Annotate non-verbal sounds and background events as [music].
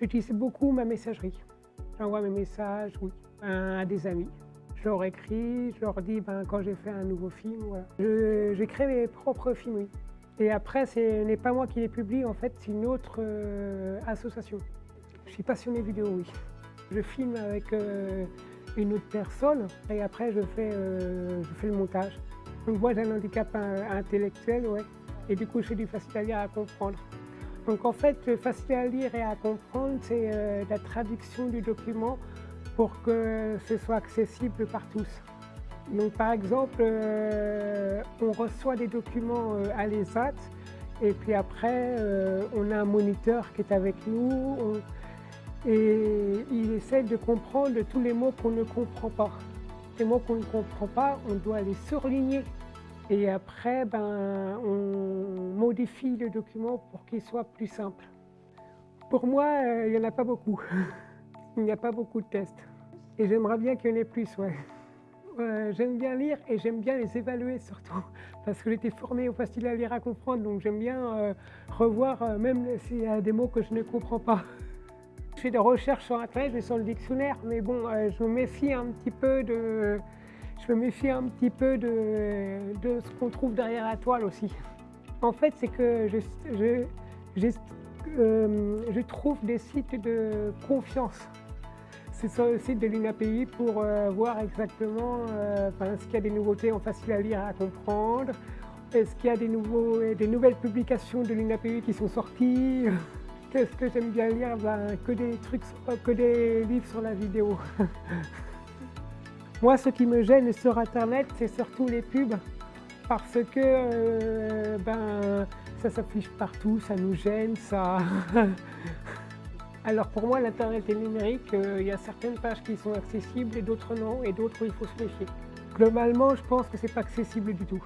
J'utilise beaucoup ma messagerie. J'envoie mes messages oui, à des amis. Je leur écris, je leur dis ben, quand j'ai fait un nouveau film. Voilà. J'ai créé mes propres films, oui. Et après, ce n'est pas moi qui les publie, en fait, c'est une autre euh, association. Je suis passionné vidéo, oui. Je filme avec euh, une autre personne et après je fais, euh, je fais le montage. Donc moi j'ai un handicap intellectuel, ouais, et du coup je fais du facile à à comprendre. Donc en fait, facile à lire et à comprendre, c'est la traduction du document pour que ce soit accessible par tous. Donc par exemple, euh, on reçoit des documents euh, à l'ESAT et puis après euh, on a un moniteur qui est avec nous et il essaie de comprendre tous les mots qu'on ne comprend pas. Les mots qu'on ne comprend pas, on doit les surligner et après ben, on modifie le document pour qu'il soit plus simple. Pour moi, il n'y en a pas beaucoup. [laughs] il n'y a pas beaucoup de tests. Et j'aimerais bien qu'il y en ait plus, ouais. Euh, j'aime bien lire et j'aime bien les évaluer surtout, [laughs] parce que j'étais formée au facile à lire à comprendre, donc j'aime bien euh, revoir euh, même s'il y a des mots que je ne comprends pas. Je fais des recherches sur internet et sur le dictionnaire, mais bon, je me méfie un petit peu de, je me méfie un petit peu de, ce qu'on trouve derrière la toile aussi. En fait, c'est que je, je trouve des sites de confiance c'est sur le site de l'INAPI pour euh, voir exactement euh, ce qu'il y a des nouveautés en facile à lire et à comprendre, est-ce qu'il y a des, nouveaux, des nouvelles publications de l'INAPI qui sont sorties? [laughs] Qu'est-ce que j'aime bien lire? Ben, Que des trucs, que des livres sur la vidéo. [laughs] Moi, ce qui me gêne sur Internet, c'est surtout les pubs, parce que euh, ben, ça s'affiche partout, ça nous gêne, ça... [laughs] Alors pour moi, l'Internet est numérique, euh, il y a certaines pages qui sont accessibles et d'autres non, et d'autres il faut se méfier. Globalement, je pense que ce n'est pas accessible du tout.